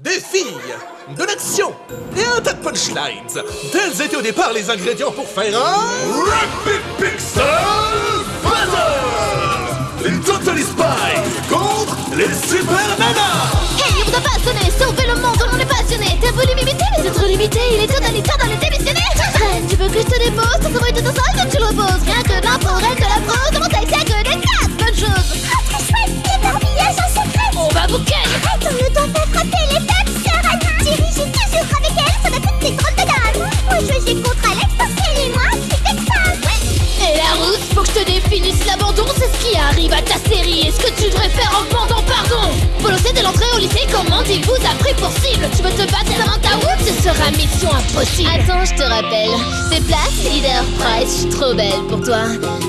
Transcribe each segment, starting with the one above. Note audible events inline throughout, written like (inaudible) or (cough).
Des filles, de l'action et un tas de punchlines. Tels étaient au départ les ingrédients pour faire un... Rapid Pixel Battle Les Totally Spies contre les Super Nanas. Hey, on a pas sauver le monde, on est passionné. T'as voulu m'imiter, mais c'est trop limité, il est totalitaire mission impossible Attends, je te rappelle, tes places, leader, price, je suis trop belle pour toi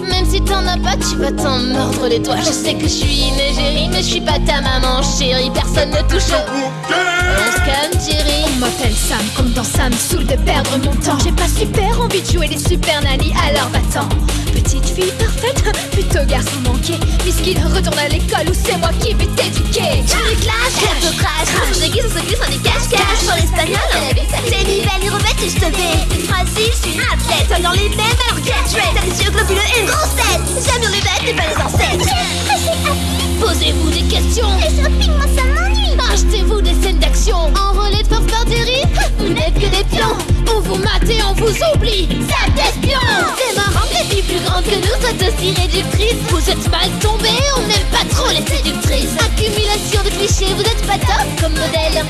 Même si t'en as pas, tu vas t'en mordre les doigts Je sais que je suis une égérie, mais je suis pas ta maman chérie Personne ne touche au On se calme, Thierry On m'appelle Sam, comme dans Sam, saoul de perdre mon temps. J'ai pas super envie de jouer les super nannies, alors va-t'en. Petite fille parfaite, (laughs) plutôt garçon manqué. Puisqu'il retourne à l'école où c'est moi qui vais t'éduquer. Tu me athlète Soignant les mêmes, alors get ready T'as les yeux globuleux et une grosse tête. J'aime les bêtes, mais pas les ancêtres Posez-vous des questions. Le shopping, moi ça m'ennuie. Achetez-vous des scènes d'action. Enrôlés de force par Thierry Vous n'êtes que des pions. On vous mate et on vous oublie. Ça d'espion C'est marrant les filles plus grandes que nous. Soient aussi réductrices Vous êtes mal tombés, on n'aime pas trop les séductrices. Accumulation de clichés, vous êtes pas top comme modèle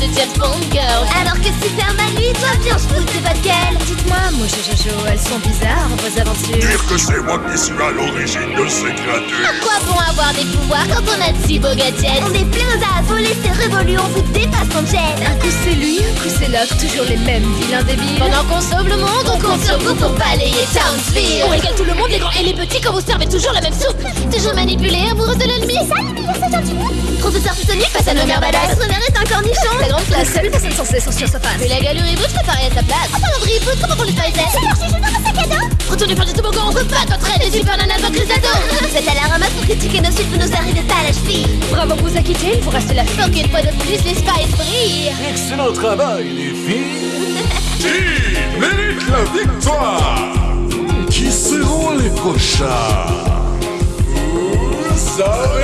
de James Bond Girl. Alors que Superman lui doit bien se foutre, c'est pas de quelle Dites-moi, moi Jojo, elles sont bizarres vos aventures. Dire que c'est moi qui suis à l'origine de ces créatures. À quoi bon avoir des pouvoirs quand on a de si beaux gadgets? On est plein à voler, c'est révolu, on vous dépasse en gêne Un coup c'est lui, un coup c'est l'autre, toujours les mêmes vilains débiles. Pendant qu'on sauve le monde, on compte sur vous pour balayer Townsville. On régale tout le monde, les grands et les petits, quand vous servez toujours la même soupe. Toujours manipulé, amoureuse de l'ennemi. Ça, le meilleur, c'est gentil Professeur Titanic face à nos mères badass Notre mère est un cornichon La grande classe, seule personne censée sur sa face. Mais la galerie reboot, je préparais à sa place. En parlant de reboot, comment on les fait Alors, j'ai juste dans un sac à dos. Retournez faire du toboggan, on veut pas Les super nanas vaincre les ados. Vous êtes à la ramasse pour critiquer nos suites, vous nous arrivez pas à la cheville. Bravo, vous a quitté, il vous reste la Donc une fois de plus, les spies brillent Excellent travail, les filles. Qui mérite la victoire. Qui seront les prochains? Vous allez